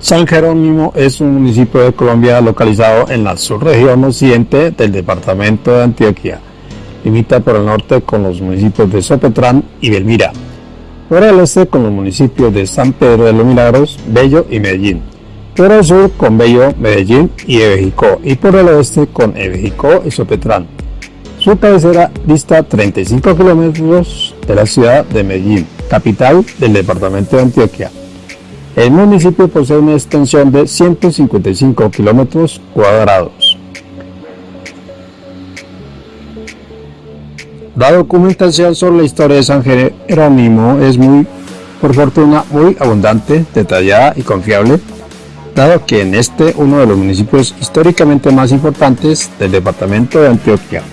San Jerónimo es un municipio de Colombia localizado en la subregión occidente del departamento de Antioquia. Limita por el norte con los municipios de Sopetrán y Belmira. Por el este con los municipios de San Pedro de los Milagros, Bello y Medellín. Por el sur con Bello, Medellín y Ebejicó. Y por el oeste con Ebejicó y Sopetrán. Su cabecera dista 35 kilómetros de la ciudad de Medellín, capital del departamento de Antioquia. El municipio posee una extensión de 155 kilómetros cuadrados. La documentación sobre la historia de San Jerónimo es muy, por fortuna, muy abundante, detallada y confiable, dado que en este uno de los municipios históricamente más importantes del departamento de Antioquia.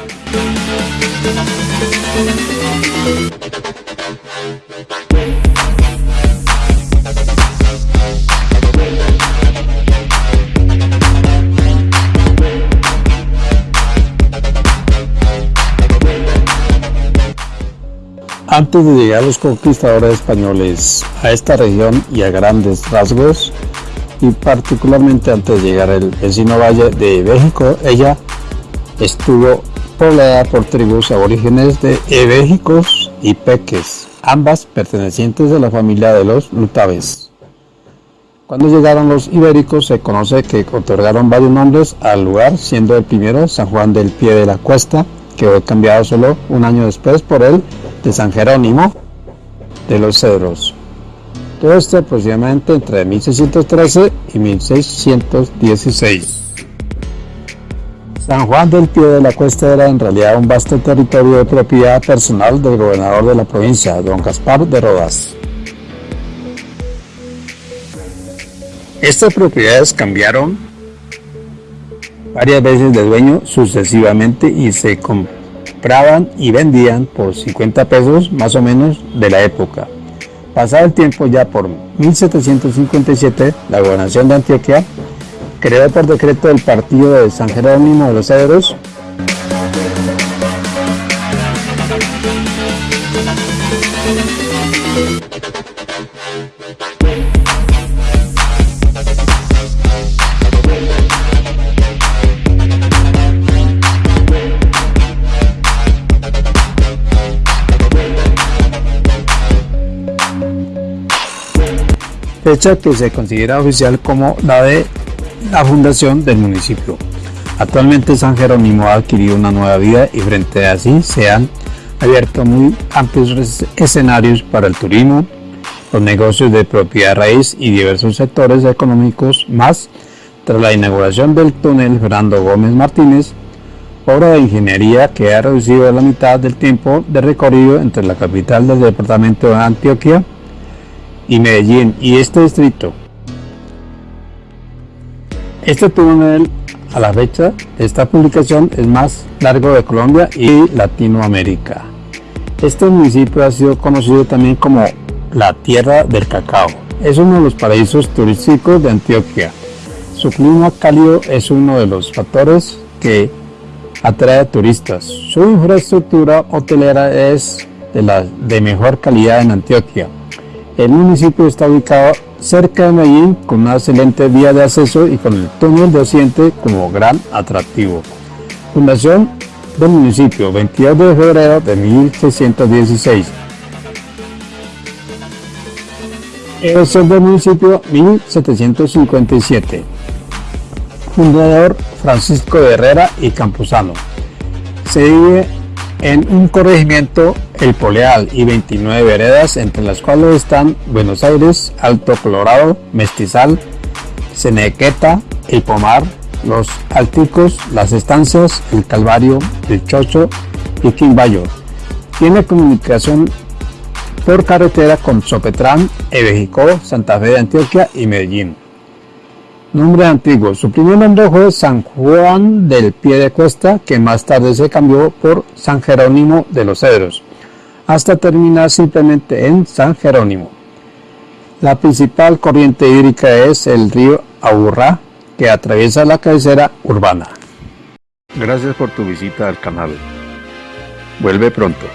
Antes de llegar los conquistadores españoles a esta región y a grandes rasgos, y particularmente antes de llegar al vecino valle de México, ella estuvo poblada por tribus aborígenes de ebéjicos y peques, ambas pertenecientes a la familia de los lutaves. Cuando llegaron los ibéricos se conoce que otorgaron varios nombres al lugar, siendo el primero San Juan del Pie de la Cuesta, que fue cambiado solo un año después por el de San Jerónimo de los Cedros. Todo esto aproximadamente entre 1613 y 1616. San Juan del Pie de la Cuesta era en realidad un vasto territorio de propiedad personal del gobernador de la provincia, don Gaspar de Rodas. Estas propiedades cambiaron varias veces de dueño sucesivamente y se compraban y vendían por 50 pesos más o menos de la época. Pasado el tiempo ya por 1757, la gobernación de Antioquia creó por decreto el partido de San Jerónimo de los Cedros fecha que se considera oficial como la de la fundación del municipio. Actualmente San Jerónimo ha adquirido una nueva vida y frente a así se han abierto muy amplios escenarios para el turismo, los negocios de propiedad raíz y diversos sectores económicos más tras la inauguración del túnel Fernando Gómez Martínez, obra de ingeniería que ha reducido la mitad del tiempo de recorrido entre la capital del departamento de Antioquia y Medellín y este distrito. Este túnel a la fecha de esta publicación es más largo de Colombia y Latinoamérica. Este municipio ha sido conocido también como la tierra del cacao. Es uno de los paraísos turísticos de Antioquia. Su clima cálido es uno de los factores que atrae turistas. Su infraestructura hotelera es de la de mejor calidad en Antioquia. El municipio está ubicado cerca de Medellín con una excelente vía de acceso y con el túnel de Occidente como gran atractivo. Fundación del municipio 22 de febrero de 1616. Elección del municipio 1757. Fundador Francisco de Herrera y Campuzano. Se vive en un corregimiento El Poleal y 29 veredas, entre las cuales están Buenos Aires, Alto Colorado, Mestizal, Cenequeta, El Pomar, Los Alticos, Las Estancias, El Calvario, El Chocho y Quimbayo. Tiene comunicación por carretera con Sopetrán, Ebejicó, Santa Fe de Antioquia y Medellín. Nombre antiguo. Su primer nombre fue San Juan del Pie de Cuesta, que más tarde se cambió por San Jerónimo de los Cedros, hasta terminar simplemente en San Jerónimo. La principal corriente hídrica es el río Aburrá, que atraviesa la cabecera urbana. Gracias por tu visita al canal. Vuelve pronto.